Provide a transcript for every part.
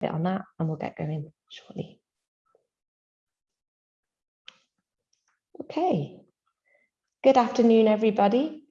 bit on that and we'll get going shortly. Okay, good afternoon, everybody.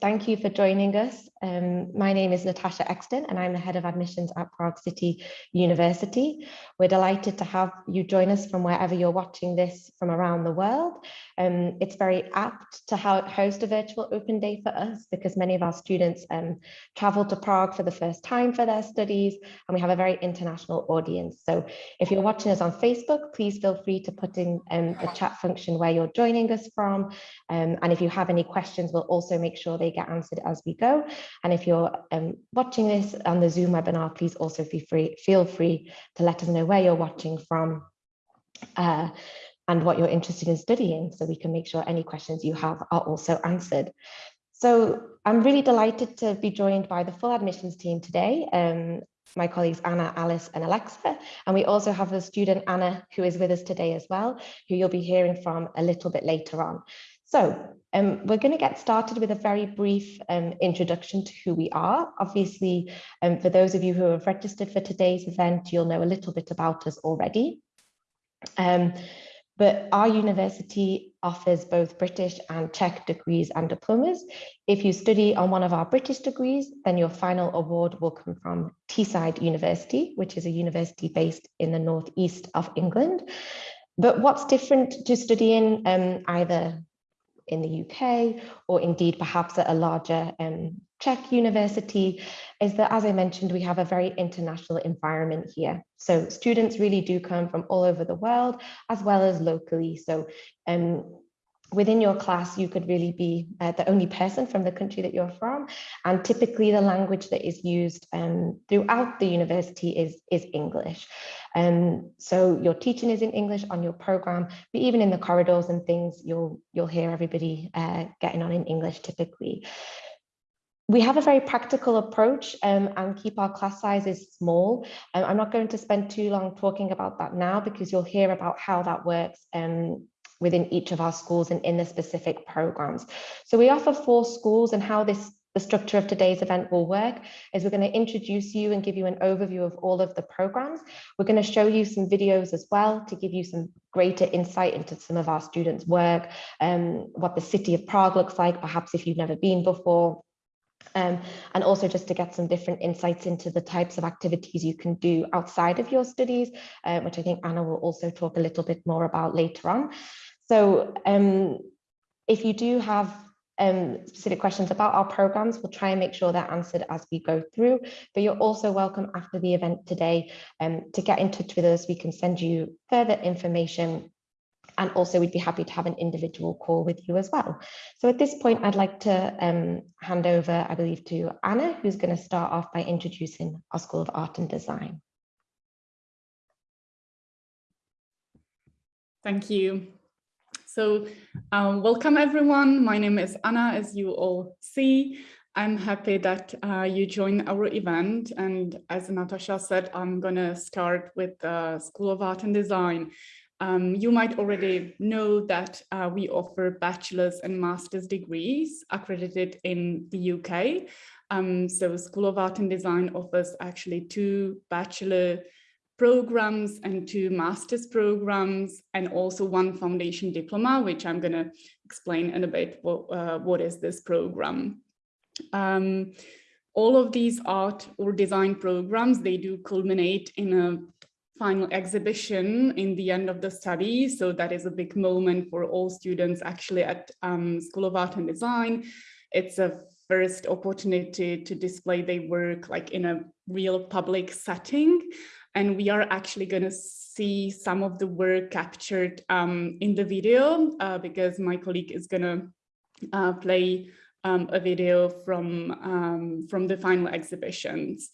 Thank you for joining us. Um, my name is Natasha Exton and I'm the head of admissions at Prague City University. We're delighted to have you join us from wherever you're watching this from around the world. Um, it's very apt to host a virtual open day for us because many of our students um, travel to Prague for the first time for their studies and we have a very international audience. So if you're watching us on Facebook, please feel free to put in um, the chat function where you're joining us from. Um, and if you have any questions, we'll also make sure they get answered as we go. And if you're um, watching this on the Zoom webinar, please also feel free, feel free to let us know where you're watching from uh, and what you're interested in studying so we can make sure any questions you have are also answered. So I'm really delighted to be joined by the full admissions team today. Um, my colleagues Anna, Alice and Alexa. And we also have the student Anna who is with us today as well, who you'll be hearing from a little bit later on. So um, we're going to get started with a very brief um, introduction to who we are. Obviously, um, for those of you who have registered for today's event, you'll know a little bit about us already. Um, but our university offers both British and Czech degrees and diplomas. If you study on one of our British degrees, then your final award will come from Teesside University, which is a university based in the northeast of England. But what's different to studying um, either in the UK or indeed perhaps at a larger um, Czech university is that, as I mentioned, we have a very international environment here. So students really do come from all over the world as well as locally. So um, within your class, you could really be uh, the only person from the country that you're from. And typically the language that is used um, throughout the university is, is English. Um, so your teaching is in English on your program, but even in the corridors and things, you'll, you'll hear everybody uh, getting on in English typically. We have a very practical approach um, and keep our class sizes small. Um, I'm not going to spend too long talking about that now because you'll hear about how that works um, within each of our schools and in the specific programs. So we offer four schools and how this the structure of today's event will work is we're going to introduce you and give you an overview of all of the programs. We're going to show you some videos as well to give you some greater insight into some of our students' work, um, what the city of Prague looks like, perhaps if you've never been before, um, and also just to get some different insights into the types of activities you can do outside of your studies, uh, which I think Anna will also talk a little bit more about later on. So um, if you do have um, specific questions about our programs, we'll try and make sure they're answered as we go through, but you're also welcome after the event today um, to get in touch with us. We can send you further information and also we'd be happy to have an individual call with you as well. So at this point, I'd like to um, hand over, I believe, to Anna, who's going to start off by introducing our School of Art and Design. Thank you. So um, welcome everyone. My name is Anna, as you all see. I'm happy that uh, you joined our event. And as Natasha said, I'm going to start with the School of Art and Design. Um, you might already know that uh, we offer bachelor's and master's degrees accredited in the UK. Um, so School of Art and Design offers actually two bachelor programs and two master's programs and also one foundation diploma, which I'm going to explain in a bit what, uh, what is this program. Um, all of these art or design programs, they do culminate in a final exhibition in the end of the study. So that is a big moment for all students actually at um, School of Art and Design. It's a first opportunity to display their work like in a real public setting and we are actually going to see some of the work captured um, in the video uh, because my colleague is going to uh, play um, a video from um, from the final exhibitions.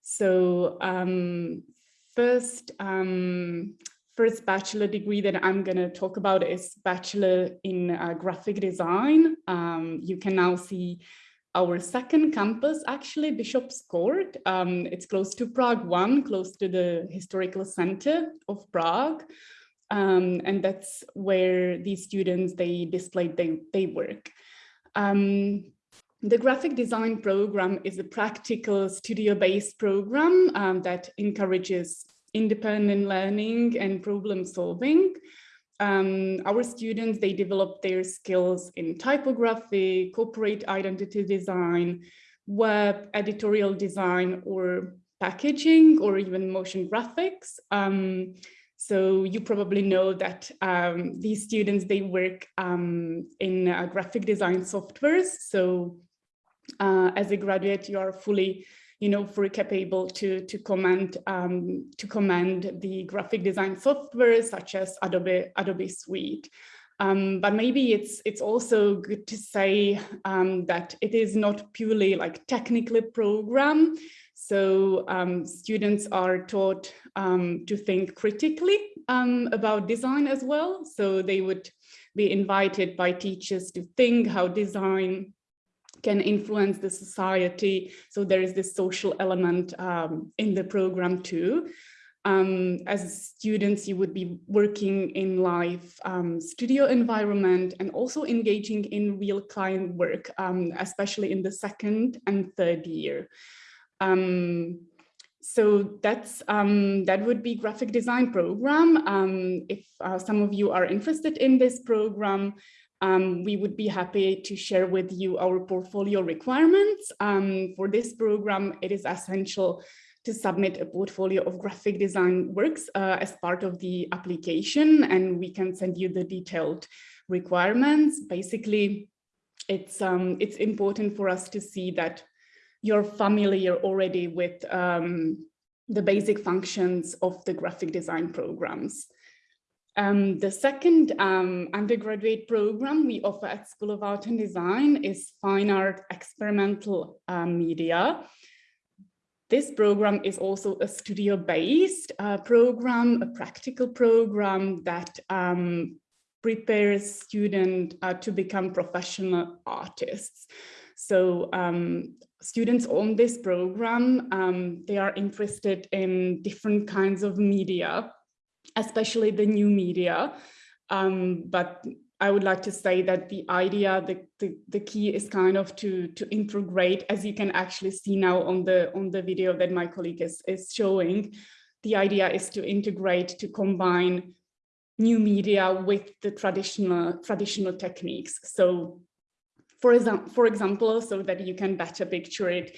So um, first um, first bachelor degree that I'm going to talk about is bachelor in uh, graphic design. Um, you can now see our second campus, actually Bishop's Court. Um, it's close to Prague 1, close to the historical center of Prague. Um, and that's where these students, they displayed their, their work. Um, the graphic design program is a practical studio-based program um, that encourages independent learning and problem solving. Um, our students, they develop their skills in typography, corporate identity design, web, editorial design, or packaging, or even motion graphics. Um, so you probably know that um, these students, they work um, in uh, graphic design softwares. So uh, as a graduate, you are fully, you know, fully capable to to command um, to command the graphic design software such as Adobe Adobe Suite. Um, but maybe it's it's also good to say um, that it is not purely like technically program. So um, students are taught um, to think critically um, about design as well. So they would be invited by teachers to think how design can influence the society. So there is this social element um, in the program too. Um, as students, you would be working in live um, studio environment and also engaging in real client work, um, especially in the second and third year. Um, so that's um, that would be graphic design program. If uh, some of you are interested in this program, um, we would be happy to share with you our portfolio requirements. Um, for this program, it is essential to submit a portfolio of graphic design works uh, as part of the application, and we can send you the detailed requirements. Basically, it's, um, it's important for us to see that you're familiar already with um, the basic functions of the graphic design programs. Um, the second um, undergraduate program we offer at School of Art and Design is Fine Art Experimental uh, Media. This program is also a studio-based uh, program, a practical program that um, prepares students uh, to become professional artists. So um, students on this program, um, they are interested in different kinds of media especially the new media. Um, but I would like to say that the idea, the, the, the, key is kind of to, to integrate, as you can actually see now on the, on the video that my colleague is, is showing, the idea is to integrate, to combine new media with the traditional, traditional techniques. So for, example, for example, so that you can better picture it,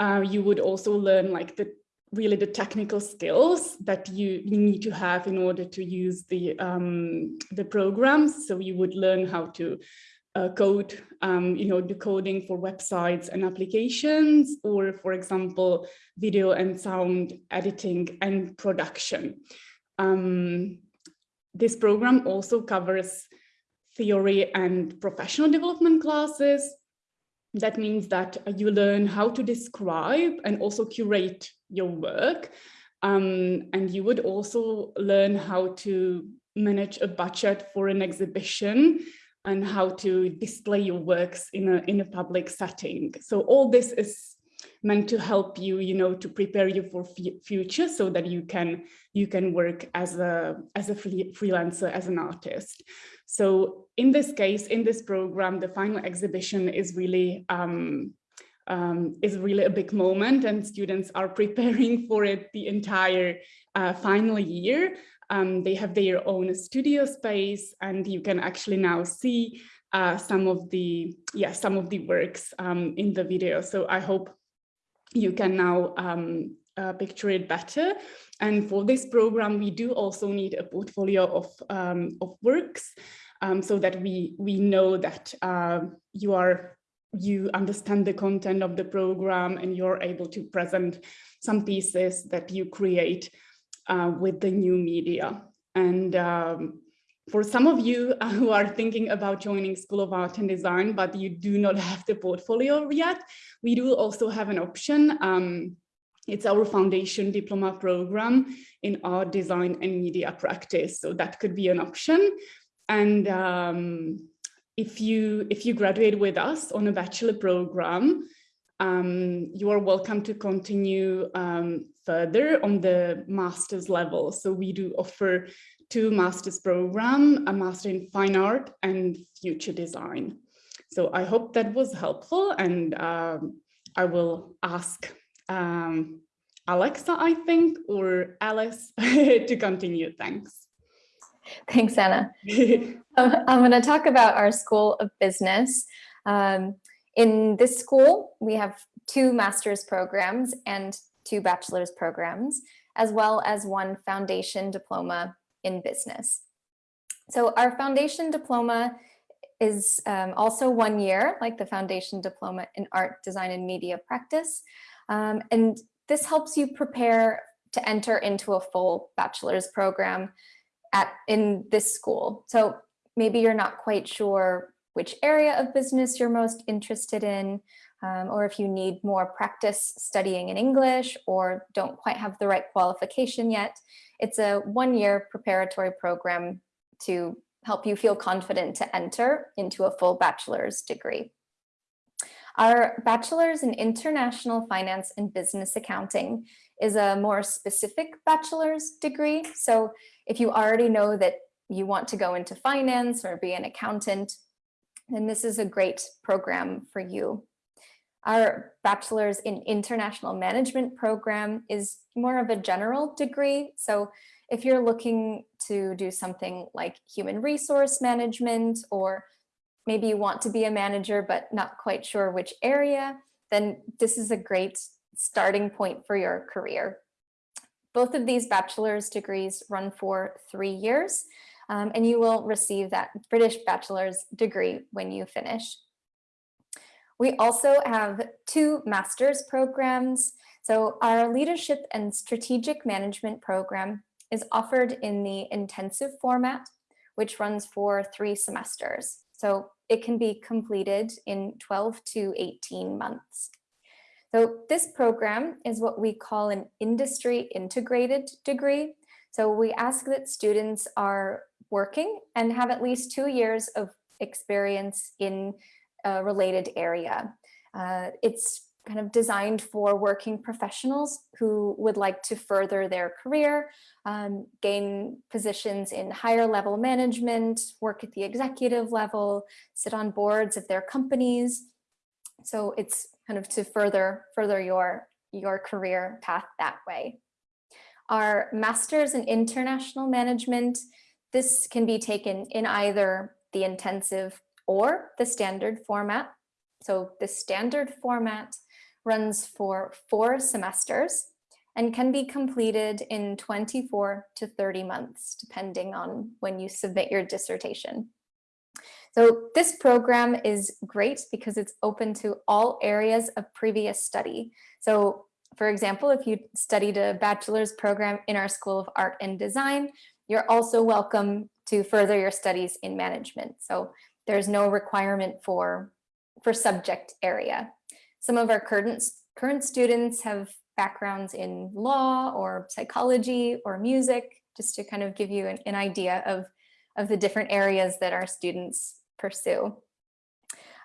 uh, you would also learn like the really the technical skills that you, need to have in order to use the, um, the programs. So you would learn how to uh, code, um, you know, decoding for websites and applications, or for example, video and sound editing and production. Um, this program also covers theory and professional development classes, that means that you learn how to describe and also curate your work. Um, and you would also learn how to manage a budget for an exhibition and how to display your works in a, in a public setting. So all this is meant to help you, you know, to prepare you for future so that you can you can work as a as a free, freelancer, as an artist. So in this case, in this program, the final exhibition is really um, um, is really a big moment and students are preparing for it the entire uh, final year. Um, they have their own studio space and you can actually now see uh, some of the yeah some of the works um, in the video. So I hope you can now um, uh, picture it better. And for this program, we do also need a portfolio of, um, of works um, so that we, we know that uh, you are you understand the content of the program and you're able to present some pieces that you create uh, with the new media. And um, for some of you who are thinking about joining School of Art and Design, but you do not have the portfolio yet, we do also have an option. Um, it's our foundation diploma program in art design and media practice. So that could be an option. And um, if you if you graduate with us on a bachelor program, um, you are welcome to continue um, further on the master's level. So we do offer two master's program, a master in fine art and future design. So I hope that was helpful and um, I will ask um, Alexa, I think, or Alice to continue. Thanks. Thanks, Anna. Um, I'm going to talk about our School of Business. Um, in this school, we have two master's programs and two bachelor's programs, as well as one foundation diploma in business. So our foundation diploma is um, also one year, like the foundation diploma in art, design, and media practice. Um, and this helps you prepare to enter into a full bachelor's program at in this school. So maybe you're not quite sure which area of business you're most interested in, um, or if you need more practice studying in English or don't quite have the right qualification yet. It's a one-year preparatory program to help you feel confident to enter into a full bachelor's degree. Our bachelor's in international finance and business accounting is a more specific bachelor's degree. So if you already know that you want to go into finance or be an accountant, then this is a great program for you. Our bachelor's in international management program is more of a general degree. So if you're looking to do something like human resource management, or maybe you want to be a manager, but not quite sure which area, then this is a great starting point for your career. Both of these bachelor's degrees run for three years, um, and you will receive that British bachelor's degree when you finish. We also have two master's programs. So our leadership and strategic management program is offered in the intensive format, which runs for three semesters. So it can be completed in 12 to 18 months. So this program is what we call an industry integrated degree. So we ask that students are working and have at least two years of experience in a related area. Uh, it's kind of designed for working professionals who would like to further their career, um, gain positions in higher level management, work at the executive level, sit on boards of their companies. So it's kind of to further further your your career path that way. Our master's in international management, this can be taken in either the intensive or the standard format. So the standard format runs for four semesters and can be completed in 24 to 30 months, depending on when you submit your dissertation. So this program is great because it's open to all areas of previous study. So for example, if you studied a bachelor's program in our School of Art and Design, you're also welcome to further your studies in management. So there's no requirement for, for subject area. Some of our current, current students have backgrounds in law or psychology or music, just to kind of give you an, an idea of, of the different areas that our students pursue.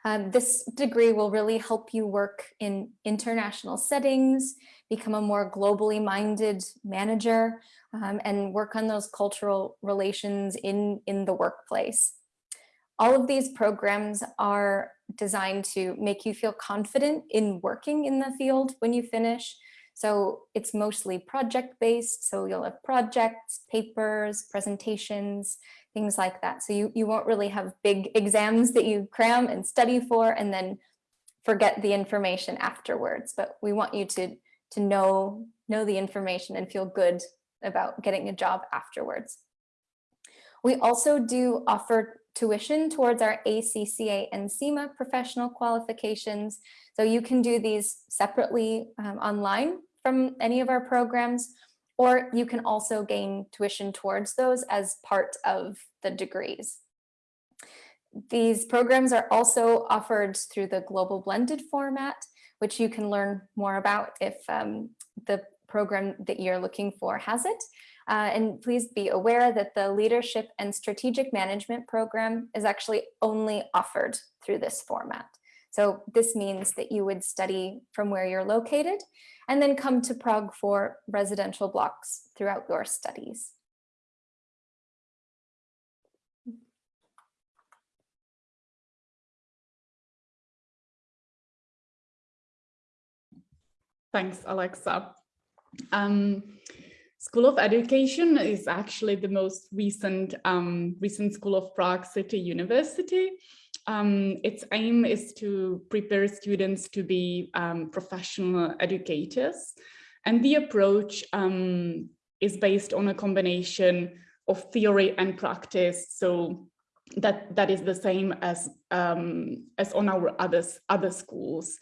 Um, this degree will really help you work in international settings, become a more globally minded manager, um, and work on those cultural relations in, in the workplace. All of these programs are designed to make you feel confident in working in the field when you finish. So it's mostly project based. So you'll have projects, papers, presentations, things like that. So you, you won't really have big exams that you cram and study for and then forget the information afterwards. But we want you to, to know, know the information and feel good about getting a job afterwards. We also do offer tuition towards our ACCA and CIMA professional qualifications. So you can do these separately um, online from any of our programs, or you can also gain tuition towards those as part of the degrees. These programs are also offered through the global blended format, which you can learn more about if um, the program that you're looking for has it. Uh, and please be aware that the Leadership and Strategic Management Program is actually only offered through this format. So this means that you would study from where you're located and then come to Prague for residential blocks throughout your studies. Thanks, Alexa. Um, School of Education is actually the most recent um, recent school of Prague City University. Um, its aim is to prepare students to be um, professional educators. And the approach um, is based on a combination of theory and practice. So that, that is the same as, um, as on our others, other schools.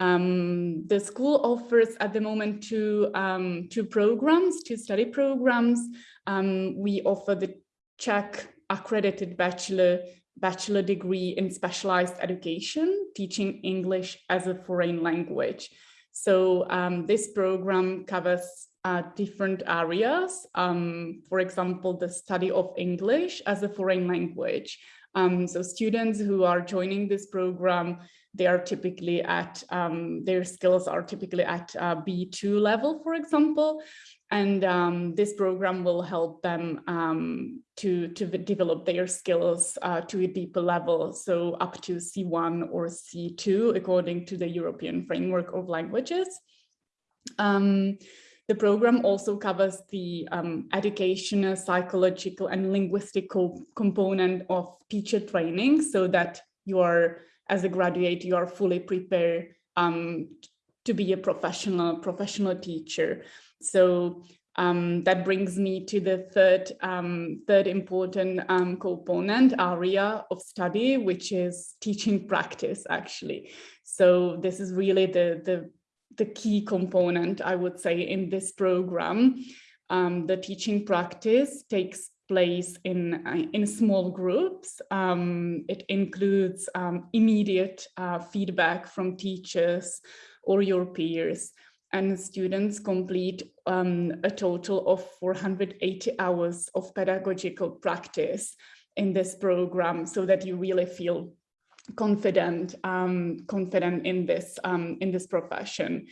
Um, the school offers at the moment two, um, two programs, two study programs. Um, we offer the Czech accredited bachelor bachelor degree in specialized education, teaching English as a foreign language. So um, this program covers uh, different areas. Um, for example, the study of English as a foreign language. Um, so students who are joining this program, they are typically at, um, their skills are typically at uh, B2 level, for example. And um, this program will help them um, to, to develop their skills uh, to a deeper level, so up to C1 or C2, according to the European Framework of Languages. Um, the program also covers the um, educational, psychological and linguistic co component of teacher training so that you are, as a graduate, you are fully prepared um, to be a professional, professional teacher. So um, that brings me to the third, um, third important um, component area of study, which is teaching practice, actually. So this is really the, the, the key component, I would say, in this program. Um, the teaching practice takes place in, uh, in small groups. Um, it includes um, immediate uh, feedback from teachers or your peers and students complete um, a total of 480 hours of pedagogical practice in this program so that you really feel confident um, confident in this um, in this profession.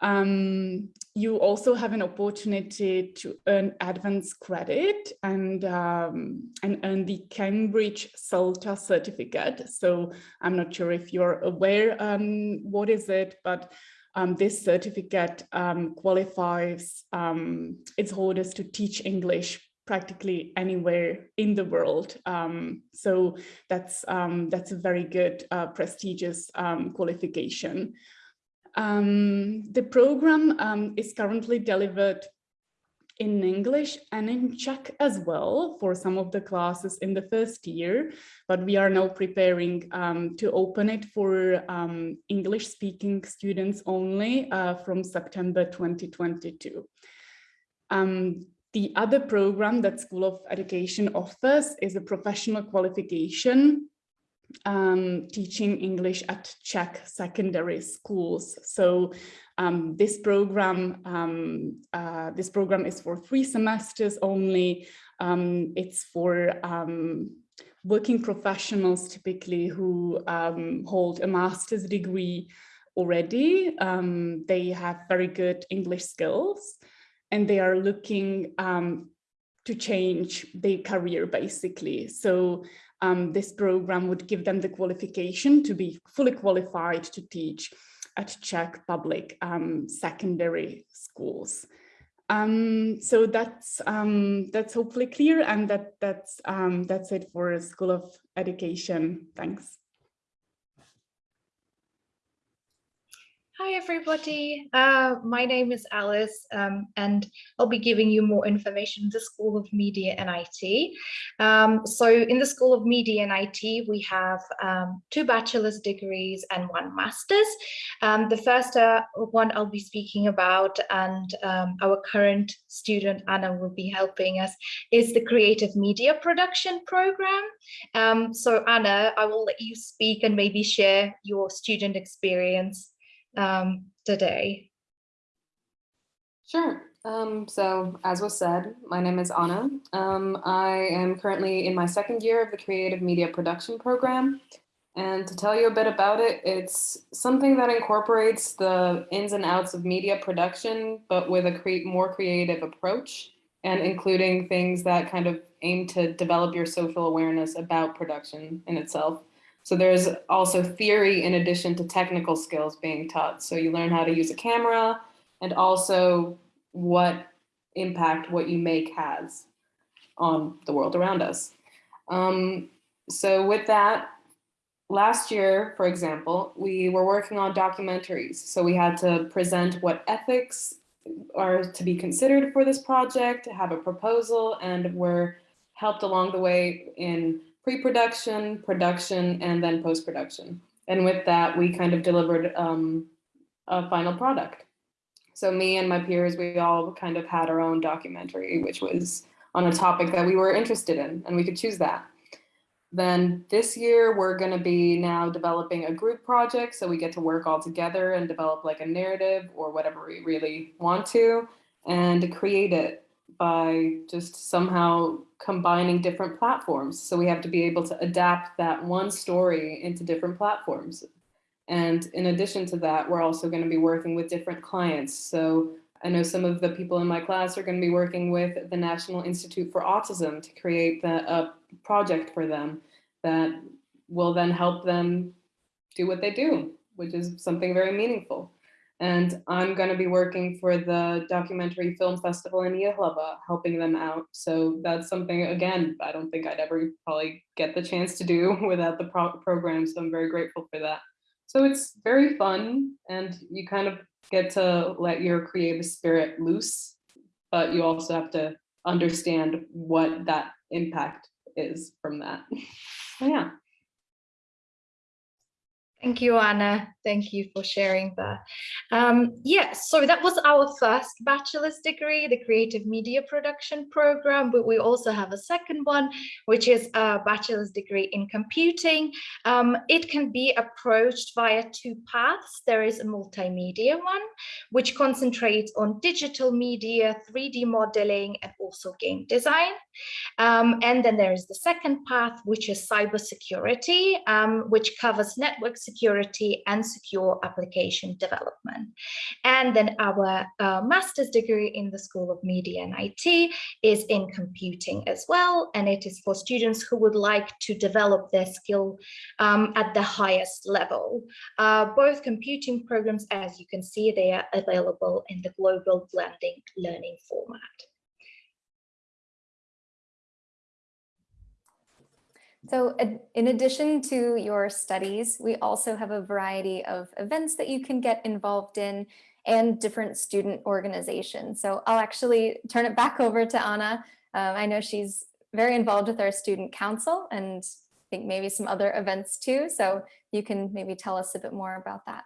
Um, you also have an opportunity to earn advanced credit and um, and earn the Cambridge CELTA certificate. So I'm not sure if you're aware um, what is it, but um, this certificate um, qualifies um, its holders to teach English practically anywhere in the world. Um, so that's um, that's a very good, uh, prestigious um, qualification. The program is currently delivered in English and in Czech as well for some of the classes in the first year, but we are now preparing um, to open it for um, English speaking students only uh, from September 2022. Um, the other program that School of Education offers is a professional qualification um, teaching English at Czech secondary schools. So um, this program, um, uh, this program is for three semesters only. Um, it's for um, working professionals typically who um, hold a master's degree already. They have very good English skills and they are looking to change their career basically. So um, this program would give them the qualification to be fully qualified to teach at Czech public um, secondary schools. Um, so that's um, that's hopefully clear, and that that's um, that's it for School of Education. Thanks. Hi, everybody. Uh, my name is Alice, um, and I'll be giving you more information in the School of Media and IT. Um, so in the School of Media and IT, we have um, two bachelor's degrees and one master's. Um, the first uh, one I'll be speaking about, and um, our current student, Anna, will be helping us, is the Creative Media Production Program. Um, so Anna, I will let you speak and maybe share your student experience um, today? Sure. Um, so as was said, my name is Anna. Um, I am currently in my second year of the Creative Media Production Program. And to tell you a bit about it, it's something that incorporates the ins and outs of media production, but with a cre more creative approach and including things that kind of aim to develop your social awareness about production in itself. So there's also theory in addition to technical skills being taught. So you learn how to use a camera and also what impact what you make has on the world around us. Um, so with that, last year, for example, we were working on documentaries. So we had to present what ethics are to be considered for this project, have a proposal, and we're helped along the way in pre-production, production, and then post-production. And with that, we kind of delivered um, a final product. So me and my peers, we all kind of had our own documentary, which was on a topic that we were interested in, and we could choose that. Then this year, we're going to be now developing a group project. So we get to work all together and develop like a narrative or whatever we really want to and create it by just somehow combining different platforms. So we have to be able to adapt that one story into different platforms. And in addition to that, we're also going to be working with different clients. So I know some of the people in my class are going to be working with the National Institute for Autism to create the, a project for them that will then help them do what they do, which is something very meaningful. And I'm going to be working for the Documentary Film Festival in Jihlava, helping them out. So that's something, again, I don't think I'd ever probably get the chance to do without the pro program. So I'm very grateful for that. So it's very fun and you kind of get to let your creative spirit loose, but you also have to understand what that impact is from that. So yeah. Thank you, Anna. Thank you for sharing that. Um, yeah, so that was our first bachelor's degree, the Creative Media Production program, but we also have a second one, which is a bachelor's degree in computing. Um, it can be approached via two paths. There is a multimedia one, which concentrates on digital media, 3D modeling, and also game design. Um, and then there is the second path, which is cybersecurity, um, which covers network security and secure application development. And then our uh, master's degree in the School of Media and IT is in computing as well. And it is for students who would like to develop their skill um, at the highest level. Uh, both computing programs, as you can see, they are available in the global blending learning format. So in addition to your studies, we also have a variety of events that you can get involved in and different student organizations. So I'll actually turn it back over to Anna. Um, I know she's very involved with our student council and I think maybe some other events too. So you can maybe tell us a bit more about that.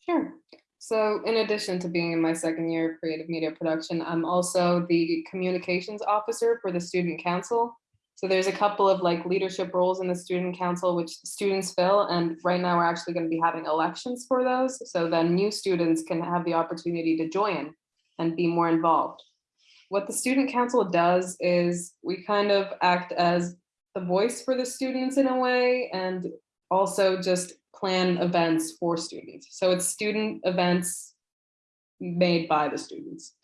Sure. So in addition to being in my second year of creative media production, I'm also the communications officer for the student council. So there's a couple of like leadership roles in the student council, which students fill. And right now we're actually going to be having elections for those. So then new students can have the opportunity to join and be more involved. What the student council does is we kind of act as the voice for the students in a way, and also just plan events for students. So it's student events made by the students.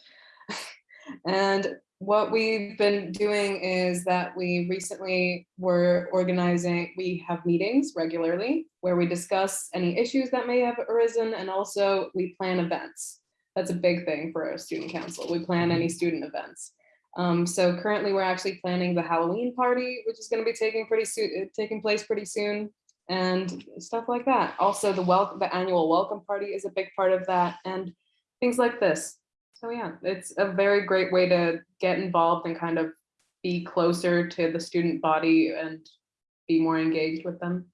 and what we've been doing is that we recently were organizing, we have meetings regularly where we discuss any issues that may have arisen and also we plan events. That's a big thing for our student council. We plan any student events. Um, so currently we're actually planning the Halloween party, which is going to be taking pretty soon, taking place pretty soon and stuff like that. Also the welcome, the annual welcome party is a big part of that and things like this. So yeah, it's a very great way to get involved and kind of be closer to the student body and be more engaged with them.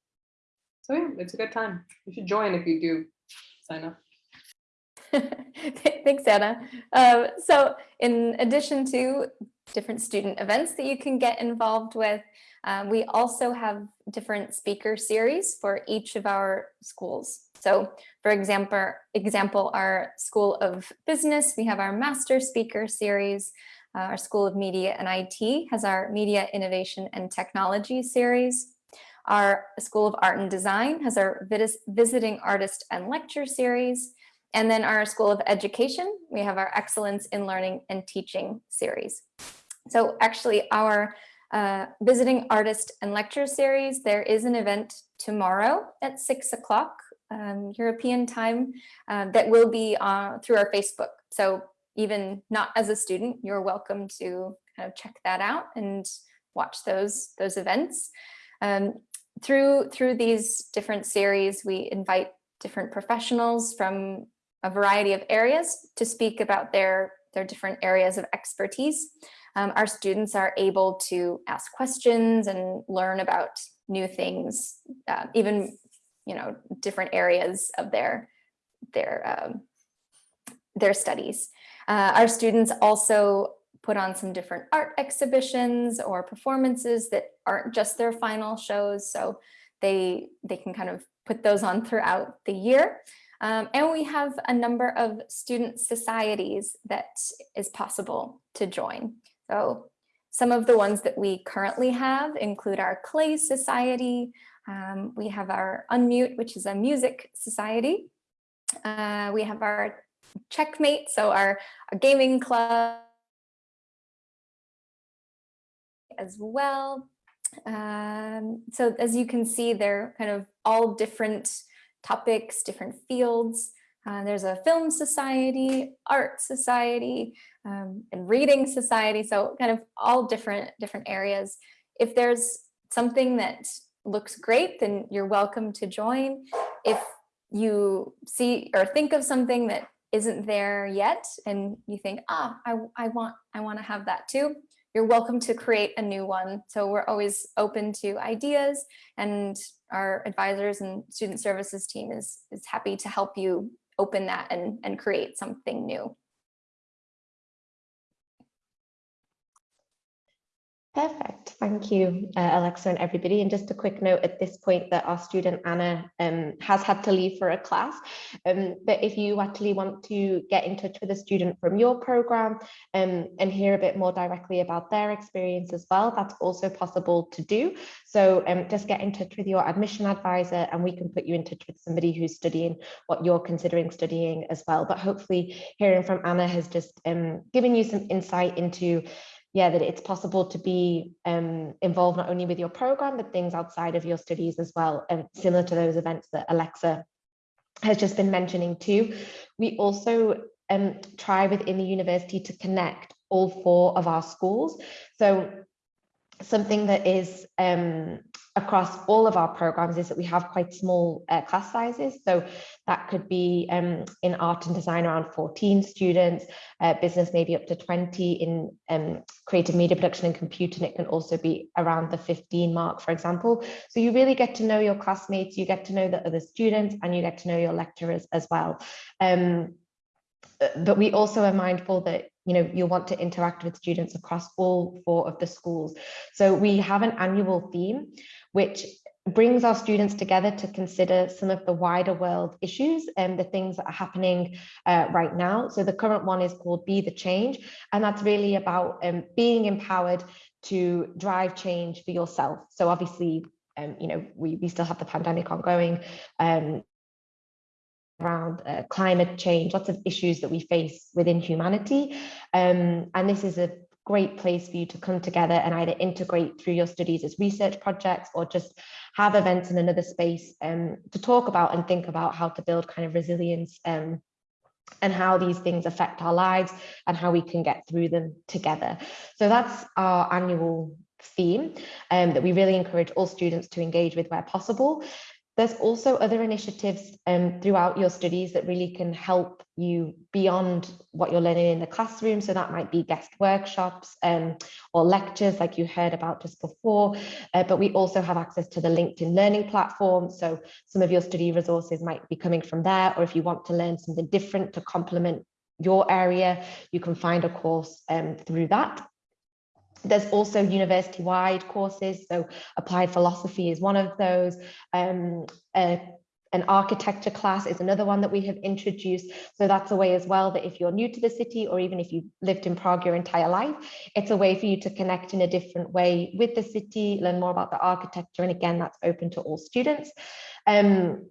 So yeah, it's a good time. You should join if you do sign up. Thanks, Anna. Um, so in addition to different student events that you can get involved with, um, we also have different speaker series for each of our schools. So for example, example, our School of Business, we have our Master Speaker Series. Uh, our School of Media and IT has our Media Innovation and Technology Series. Our School of Art and Design has our Visiting Artist and Lecture Series. And then our School of Education, we have our Excellence in Learning and Teaching series. So actually our uh, visiting artist and lecture series, there is an event tomorrow at six o'clock um, European time uh, that will be uh, through our Facebook. So even not as a student, you're welcome to kind of check that out and watch those, those events. Um, through, through these different series, we invite different professionals from a variety of areas to speak about their, their different areas of expertise. Um, our students are able to ask questions and learn about new things, uh, even you know different areas of their their um, their studies. Uh, our students also put on some different art exhibitions or performances that aren't just their final shows, so they they can kind of put those on throughout the year. Um, and we have a number of student societies that is possible to join. So some of the ones that we currently have include our Clay Society. Um, we have our Unmute, which is a music society. Uh, we have our Checkmate, so our, our gaming club as well. Um, so as you can see, they're kind of all different topics, different fields. Uh, there's a film society, art society, um, and reading society. So kind of all different, different areas. If there's something that looks great, then you're welcome to join. If you see or think of something that isn't there yet and you think, ah, I, I want I want to have that too, you're welcome to create a new one. So we're always open to ideas and our advisors and student services team is, is happy to help you open that and, and create something new. Perfect. Thank you, uh, Alexa and everybody. And just a quick note at this point that our student Anna um, has had to leave for a class. Um, but if you actually want to get in touch with a student from your program um, and hear a bit more directly about their experience as well, that's also possible to do. So um, just get in touch with your admission advisor and we can put you in touch with somebody who's studying what you're considering studying as well. But hopefully hearing from Anna has just um, given you some insight into yeah, that it's possible to be um, involved not only with your program, but things outside of your studies as well, and similar to those events that Alexa has just been mentioning too. We also um, try within the university to connect all four of our schools. So something that is um, across all of our programs is that we have quite small uh, class sizes. So that could be um, in art and design around 14 students, uh, business maybe up to 20 in um, creative media production and computing. It can also be around the 15 mark, for example. So you really get to know your classmates, you get to know the other students and you get to know your lecturers as well. Um, but we also are mindful that you know you'll want to interact with students across all four of the schools so we have an annual theme which brings our students together to consider some of the wider world issues and the things that are happening uh, right now. So the current one is called Be the Change, and that's really about um, being empowered to drive change for yourself. So obviously, um, you know, we, we still have the pandemic ongoing, um, around uh, climate change, lots of issues that we face within humanity. Um, and this is a great place for you to come together and either integrate through your studies as research projects or just have events in another space um, to talk about and think about how to build kind of resilience um, and how these things affect our lives and how we can get through them together. So that's our annual theme um, that we really encourage all students to engage with where possible. There's also other initiatives um, throughout your studies that really can help you beyond what you're learning in the classroom. So that might be guest workshops um, or lectures like you heard about just before. Uh, but we also have access to the LinkedIn learning platform. So some of your study resources might be coming from there, or if you want to learn something different to complement your area, you can find a course um, through that. There's also university-wide courses, so applied philosophy is one of those. Um, an architecture class is another one that we have introduced. So that's a way as well that if you're new to the city or even if you've lived in Prague your entire life, it's a way for you to connect in a different way with the city, learn more about the architecture. And again, that's open to all students. Um,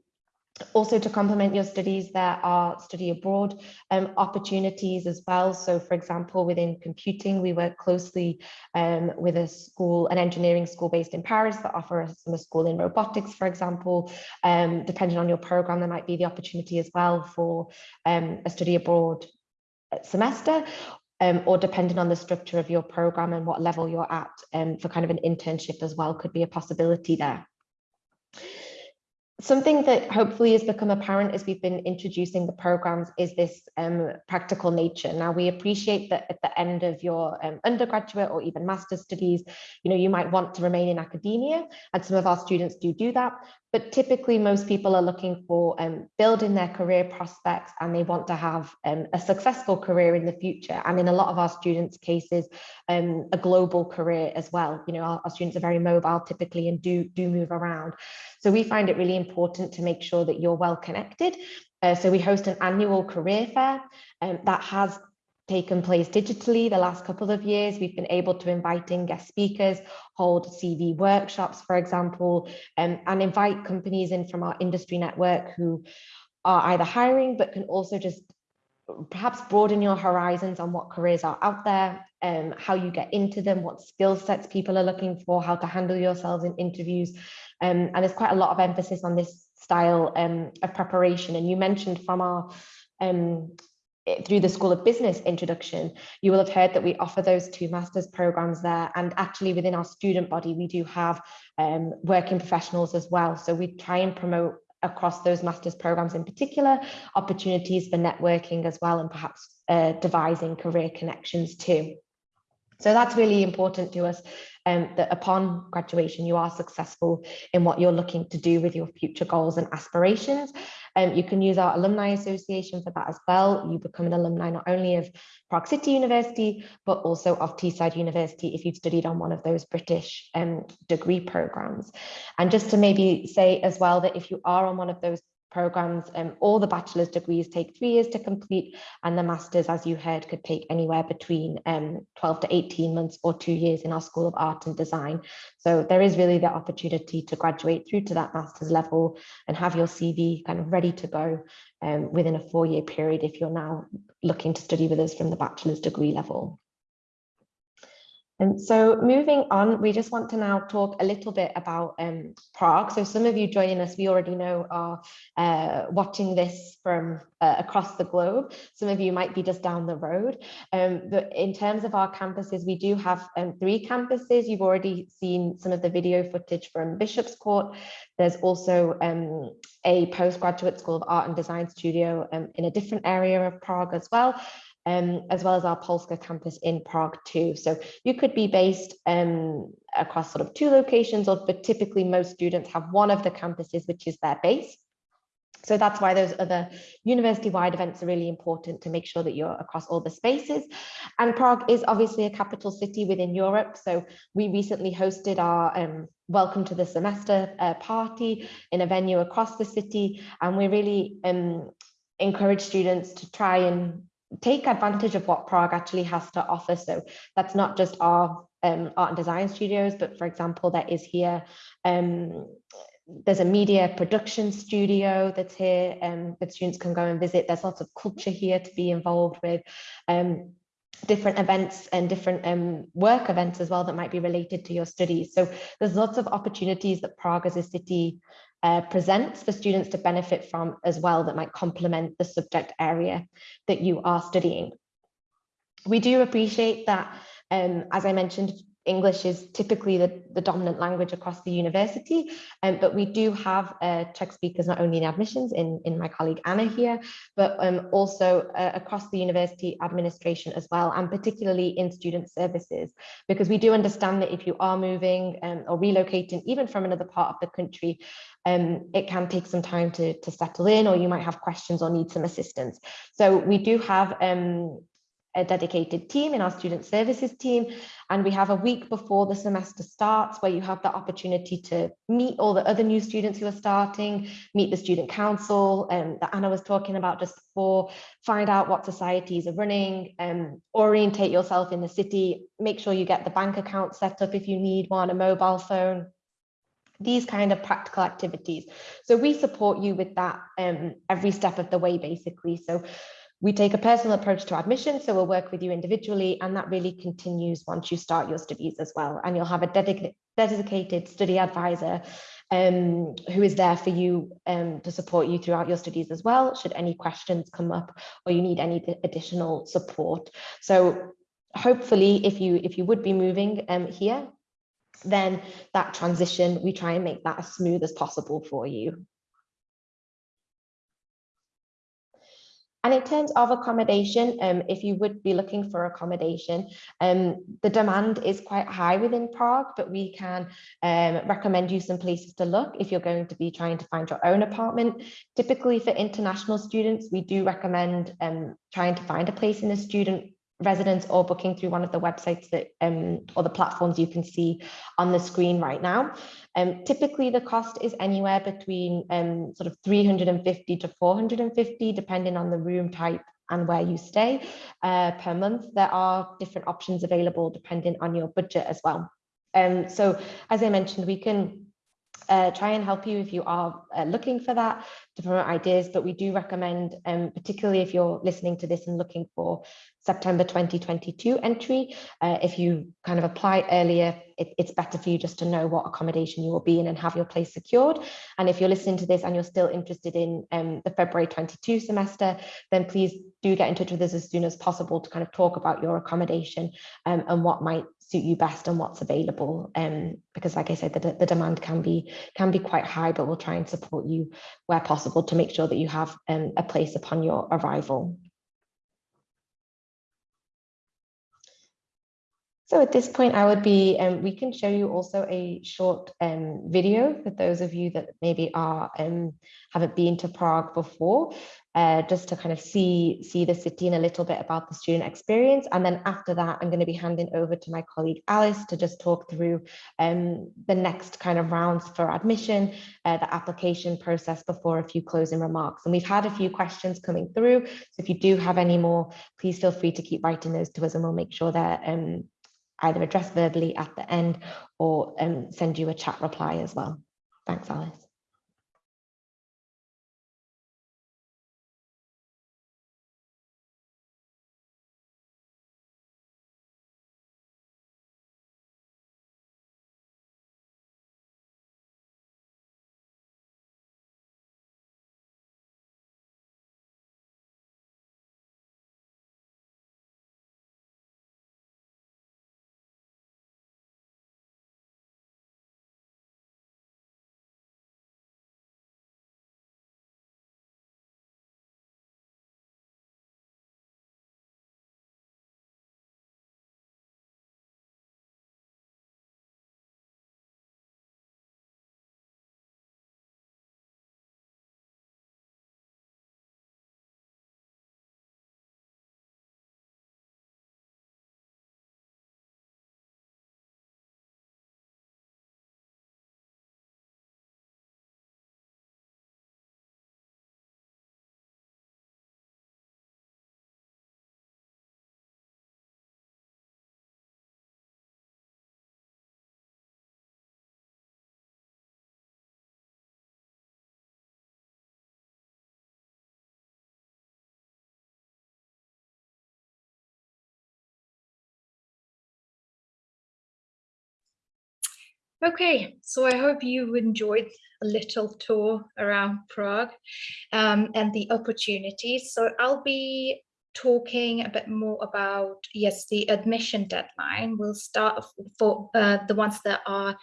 also to complement your studies, there are study abroad um, opportunities as well. So for example, within computing, we work closely um, with a school, an engineering school based in Paris that offer a school in robotics, for example. Um, depending on your program, there might be the opportunity as well for um, a study abroad semester um, or depending on the structure of your program and what level you're at um, for kind of an internship as well could be a possibility there. Something that hopefully has become apparent as we've been introducing the programs is this um, practical nature. Now we appreciate that at the end of your um, undergraduate or even master's studies, you know, you might want to remain in academia and some of our students do do that. But typically most people are looking for um, building their career prospects and they want to have um, a successful career in the future. And in a lot of our students cases, um, a global career as well. You know, our, our students are very mobile typically and do, do move around. So we find it really important to make sure that you're well connected. Uh, so we host an annual career fair um, that has taken place digitally the last couple of years. We've been able to invite in guest speakers, hold CV workshops, for example, um, and invite companies in from our industry network who are either hiring, but can also just perhaps broaden your horizons on what careers are out there, um, how you get into them, what skill sets people are looking for, how to handle yourselves in interviews. Um, and there's quite a lot of emphasis on this style um, of preparation. And you mentioned from our um, through the School of Business introduction, you will have heard that we offer those two master's programs there. And actually within our student body, we do have um, working professionals as well. So we try and promote across those master's programs in particular, opportunities for networking as well, and perhaps uh, devising career connections too. So that's really important to us um, that upon graduation, you are successful in what you're looking to do with your future goals and aspirations. Um, you can use our alumni association for that as well. You become an alumni not only of Prague City University, but also of Teesside University if you've studied on one of those British um, degree programs. And just to maybe say as well that if you are on one of those programs. Um, all the bachelor's degrees take three years to complete and the master's, as you heard, could take anywhere between um, 12 to 18 months or two years in our School of Art and Design. So there is really the opportunity to graduate through to that master's level and have your CV kind of ready to go um, within a four year period if you're now looking to study with us from the bachelor's degree level. And so moving on, we just want to now talk a little bit about um, Prague. So some of you joining us, we already know are uh, watching this from uh, across the globe. Some of you might be just down the road. Um, but in terms of our campuses, we do have um, three campuses. You've already seen some of the video footage from Bishop's Court. There's also um, a postgraduate School of Art and Design studio um, in a different area of Prague as well um, as well as our Polska campus in Prague too. So you could be based um, across sort of two locations, or, but typically most students have one of the campuses, which is their base. So that's why those other university-wide events are really important to make sure that you're across all the spaces. And Prague is obviously a capital city within Europe. So we recently hosted our um, welcome to the semester uh, party in a venue across the city. And we really um, encourage students to try and take advantage of what Prague actually has to offer. So that's not just our um, art and design studios, but for example, there is here, um, there's a media production studio that's here um, that students can go and visit. There's lots of culture here to be involved with. Um, different events and different um, work events as well that might be related to your studies. So there's lots of opportunities that Prague as a city uh, presents for students to benefit from as well that might complement the subject area that you are studying. We do appreciate that, um, as I mentioned, English is typically the, the dominant language across the university, um, but we do have uh, Czech speakers not only in admissions in, in my colleague Anna here, but um, also uh, across the university administration as well, and particularly in student services, because we do understand that if you are moving um, or relocating, even from another part of the country, um, it can take some time to, to settle in, or you might have questions or need some assistance. So we do have um, a dedicated team in our student services team. And we have a week before the semester starts where you have the opportunity to meet all the other new students who are starting, meet the student council um, that Anna was talking about just before, find out what societies are running, um, orientate yourself in the city, make sure you get the bank account set up if you need one, a mobile phone, these kind of practical activities. So we support you with that um, every step of the way, basically. So we take a personal approach to admission, so we'll work with you individually, and that really continues once you start your studies as well. And you'll have a dedicated dedicated study advisor um, who is there for you um, to support you throughout your studies as well, should any questions come up or you need any additional support. So hopefully, if you if you would be moving um, here, then that transition, we try and make that as smooth as possible for you. And in terms of accommodation, um, if you would be looking for accommodation, um, the demand is quite high within Prague, but we can um, recommend you some places to look if you're going to be trying to find your own apartment. Typically for international students, we do recommend um, trying to find a place in a student residence or booking through one of the websites that um, or the platforms you can see on the screen right now. Um, typically the cost is anywhere between um, sort of 350 to 450 depending on the room type and where you stay uh, per month. There are different options available depending on your budget as well. Um, so as I mentioned, we can uh, try and help you if you are uh, looking for that to promote ideas, but we do recommend, um, particularly if you're listening to this and looking for September 2022 entry, uh, if you kind of apply earlier, it, it's better for you just to know what accommodation you will be in and have your place secured. And if you're listening to this and you're still interested in um, the February 22 semester, then please do get in touch with us as soon as possible to kind of talk about your accommodation um, and what might suit you best and what's available um, because like I said the, the demand can be can be quite high but we'll try and support you where possible to make sure that you have um, a place upon your arrival. So at this point, I would be, um, we can show you also a short um, video for those of you that maybe are um, haven't been to Prague before, uh, just to kind of see, see the city and a little bit about the student experience. And then after that, I'm going to be handing over to my colleague Alice to just talk through um, the next kind of rounds for admission, uh, the application process before a few closing remarks. And we've had a few questions coming through. So if you do have any more, please feel free to keep writing those to us and we'll make sure they're um, either addressed verbally at the end or um, send you a chat reply as well. Thanks, Alice. Okay, so I hope you enjoyed a little tour around Prague um, and the opportunities. So I'll be talking a bit more about, yes, the admission deadline. We'll start for uh, the ones that are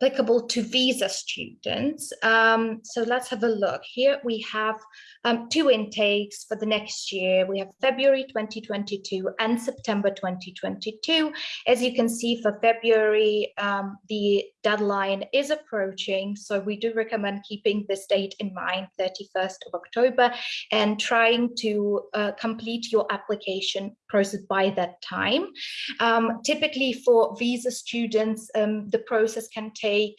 applicable to visa students. Um, so let's have a look. Here we have um, two intakes for the next year. We have February 2022 and September 2022. As you can see for February, um, the deadline is approaching. So we do recommend keeping this date in mind, 31st of October, and trying to uh, complete your application process by that time. Um, typically for visa students, um, the process can take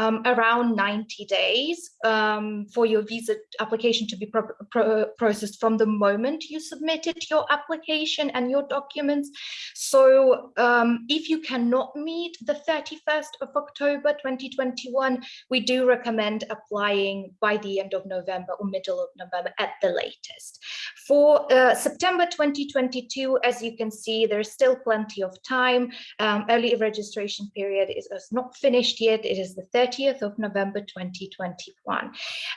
um, around 90 days um, for your visa application to be pro pro processed from the moment you submitted your application and your documents. So um, if you cannot meet the 31st of October 2021, we do recommend applying by the end of November or middle of November at the latest. For uh, September 2022, as you can see, there's still plenty of time. Um, early registration period is, is, not finished yet. It is the 30th of November 2021.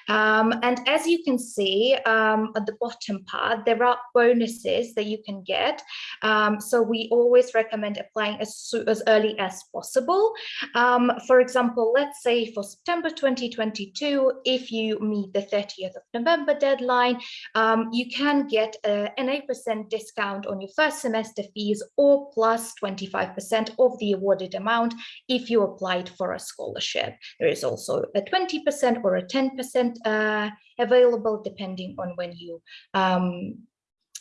Um, and as you can see um, at the bottom part, there are bonuses that you can get. Um, so we always recommend applying as, as early as possible. Um, for example, let's say for September 2022, if you meet the 30th of November deadline, um, you can get uh, an 8% discount on your first semester fees or plus 25% of the awarded amount if you applied for a scholarship. There is also a 20% or a 10% uh, available depending on when you um,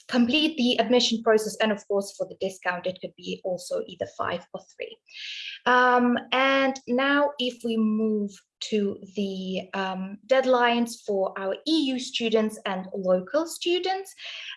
complete the admission process and of course for the discount it could be also either five or three um, and now if we move to the um, deadlines for our EU students and local students.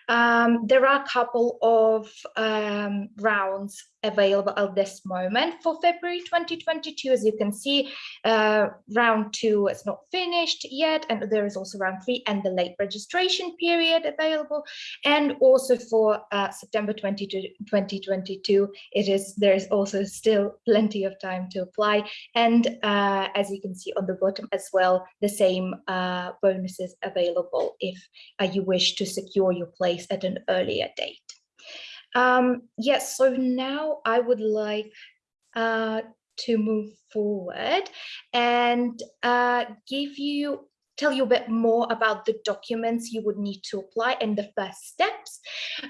Um, there are a couple of um, rounds available at this moment for February 2022. As you can see, uh, round two is not finished yet, and there is also round three and the late registration period available. And also for uh, September 2022, it is there is also still plenty of time to apply. And uh, as you can see on the bottom as well, the same uh, bonuses available if uh, you wish to secure your place at an earlier date. Um, yes, so now I would like uh, to move forward and uh, give you tell you a bit more about the documents you would need to apply and the first steps.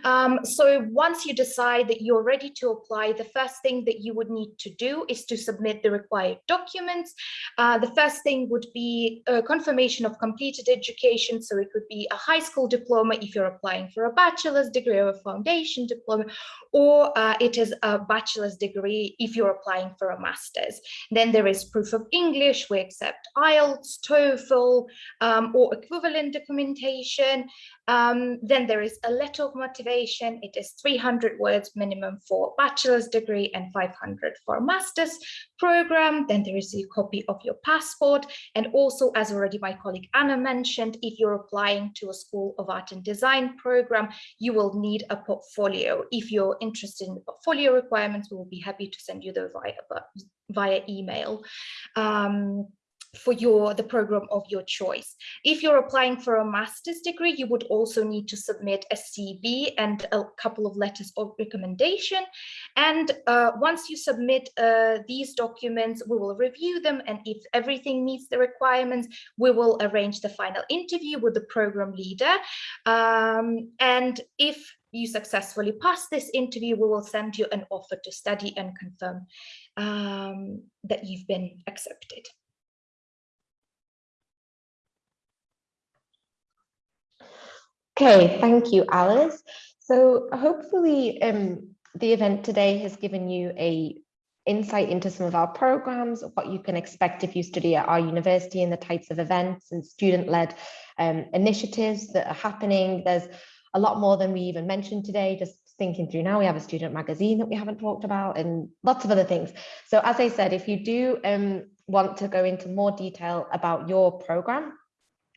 Um, so once you decide that you're ready to apply, the first thing that you would need to do is to submit the required documents. Uh, the first thing would be a confirmation of completed education. So it could be a high school diploma if you're applying for a bachelor's degree or a foundation diploma, or uh, it is a bachelor's degree if you're applying for a master's. Then there is proof of English. We accept IELTS, TOEFL, um, or equivalent documentation. Um, then there is a letter of motivation. It is 300 words minimum for bachelor's degree and 500 for master's program. Then there is a copy of your passport. And also, as already my colleague Anna mentioned, if you're applying to a School of Art and Design program, you will need a portfolio. If you're interested in the portfolio requirements, we will be happy to send you the via, via email. Um, for your the program of your choice. If you're applying for a master's degree, you would also need to submit a CV and a couple of letters of recommendation. And uh, once you submit uh, these documents, we will review them. And if everything meets the requirements, we will arrange the final interview with the program leader. Um, and if you successfully pass this interview, we will send you an offer to study and confirm um, that you've been accepted. Okay, thank you, Alice. So hopefully um, the event today has given you a insight into some of our programs, what you can expect if you study at our university and the types of events and student-led um, initiatives that are happening. There's a lot more than we even mentioned today, just thinking through now, we have a student magazine that we haven't talked about and lots of other things. So as I said, if you do um, want to go into more detail about your program,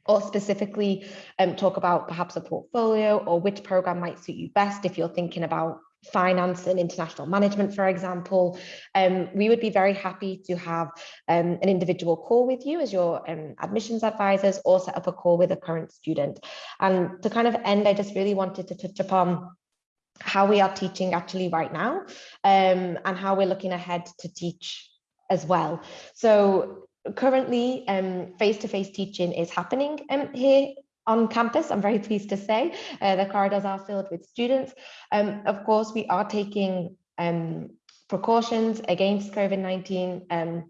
or specifically um, talk about perhaps a portfolio or which program might suit you best if you're thinking about finance and international management, for example, um, we would be very happy to have um, an individual call with you as your um, admissions advisors or set up a call with a current student. And to kind of end, I just really wanted to touch upon how we are teaching actually right now um, and how we're looking ahead to teach as well. So currently um, face-to-face -face teaching is happening um, here on campus, I'm very pleased to say. Uh, the corridors are filled with students. Um, of course, we are taking um, precautions against COVID-19 um,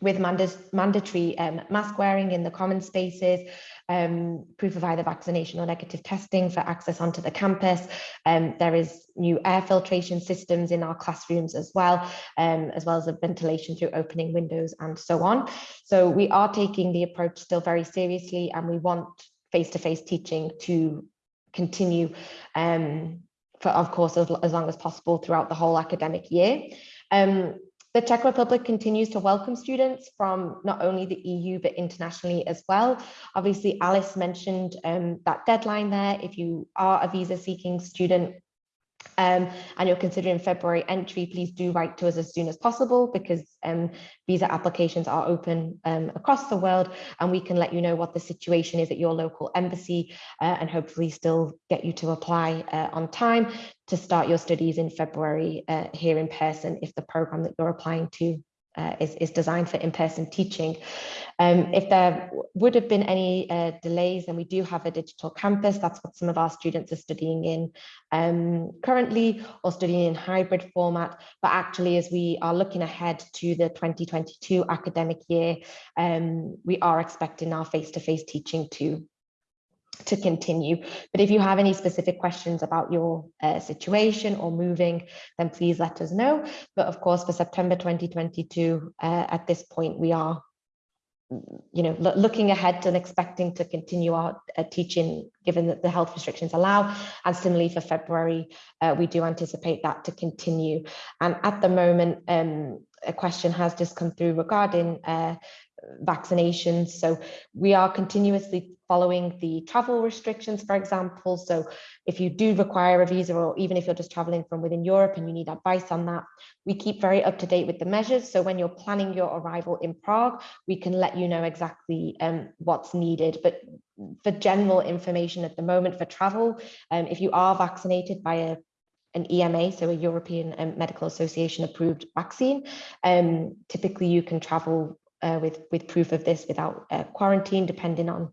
with mandatory um, mask wearing in the common spaces, um, proof of either vaccination or negative testing for access onto the campus. Um, there is new air filtration systems in our classrooms as well, um, as well as a ventilation through opening windows and so on. So we are taking the approach still very seriously and we want face-to-face teaching to continue um, for, of course, as, as long as possible throughout the whole academic year. Um, the Czech Republic continues to welcome students from not only the EU, but internationally as well. Obviously, Alice mentioned um, that deadline there. If you are a visa seeking student, um, and you're considering February entry, please do write to us as soon as possible because um, visa applications are open um, across the world and we can let you know what the situation is at your local embassy uh, and hopefully still get you to apply uh, on time to start your studies in February uh, here in person if the program that you're applying to uh, is, is designed for in-person teaching. Um, if there would have been any uh, delays, then we do have a digital campus. That's what some of our students are studying in um, currently or studying in hybrid format. But actually, as we are looking ahead to the 2022 academic year, um, we are expecting our face-to-face -face teaching to to continue. But if you have any specific questions about your uh, situation or moving, then please let us know. But of course, for September 2022, uh, at this point, we are you know, looking ahead and expecting to continue our uh, teaching, given that the health restrictions allow. And similarly for February, uh, we do anticipate that to continue. And at the moment, um, a question has just come through regarding uh, vaccinations. So we are continuously following the travel restrictions, for example. So if you do require a visa, or even if you're just traveling from within Europe and you need advice on that, we keep very up to date with the measures. So when you're planning your arrival in Prague, we can let you know exactly um, what's needed. But for general information at the moment for travel, um, if you are vaccinated by a an EMA, so a European um, Medical Association approved vaccine. Um, typically, you can travel uh, with, with proof of this without uh, quarantine, depending on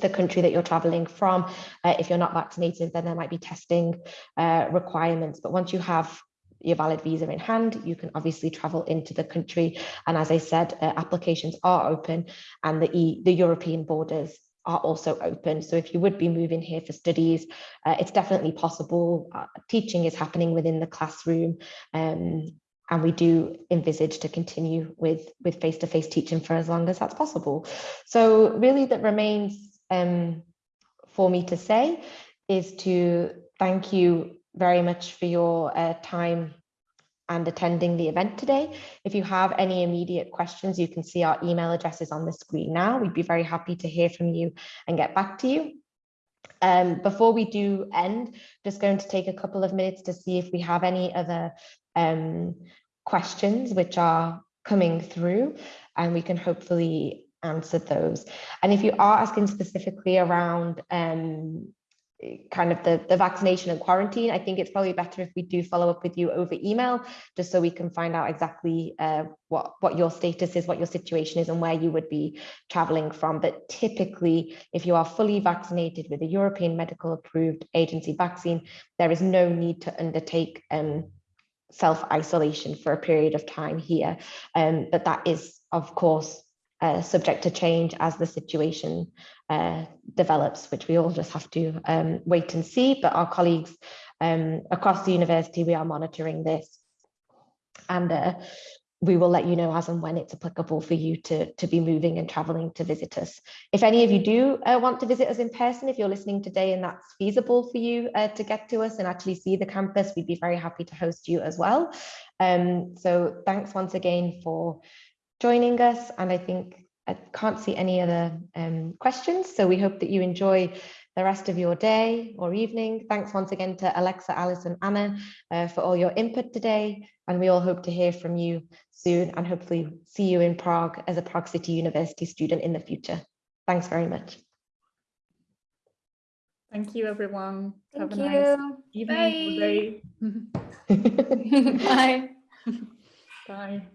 the country that you're traveling from. Uh, if you're not vaccinated, then there might be testing uh, requirements. But once you have your valid visa in hand, you can obviously travel into the country. And as I said, uh, applications are open and the, e the European borders are also open. So if you would be moving here for studies, uh, it's definitely possible. Uh, teaching is happening within the classroom. Um, and we do envisage to continue with with face-to-face -face teaching for as long as that's possible. So really that remains um, for me to say is to thank you very much for your uh, time and attending the event today. If you have any immediate questions, you can see our email addresses on the screen now. We'd be very happy to hear from you and get back to you. Um, before we do end, just going to take a couple of minutes to see if we have any other um, questions which are coming through and we can hopefully answer those. And if you are asking specifically around um, kind of the, the vaccination and quarantine, I think it's probably better if we do follow up with you over email, just so we can find out exactly uh, what, what your status is, what your situation is, and where you would be traveling from. But typically, if you are fully vaccinated with a European medical approved agency vaccine, there is no need to undertake um, self-isolation for a period of time here. Um, but that is, of course, uh, subject to change as the situation uh, develops, which we all just have to um, wait and see. But our colleagues um, across the university, we are monitoring this. And uh, we will let you know as and when it's applicable for you to, to be moving and traveling to visit us. If any of you do uh, want to visit us in person, if you're listening today and that's feasible for you uh, to get to us and actually see the campus, we'd be very happy to host you as well. Um, so thanks once again for joining us. And I think I can't see any other um, questions. So we hope that you enjoy the rest of your day or evening. Thanks once again to Alexa, Alice and Anna uh, for all your input today. And we all hope to hear from you soon and hopefully see you in Prague as a Prague City University student in the future. Thanks very much. Thank you, everyone. Thank Have a you. nice evening or day. Bye. Bye.